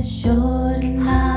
the short high.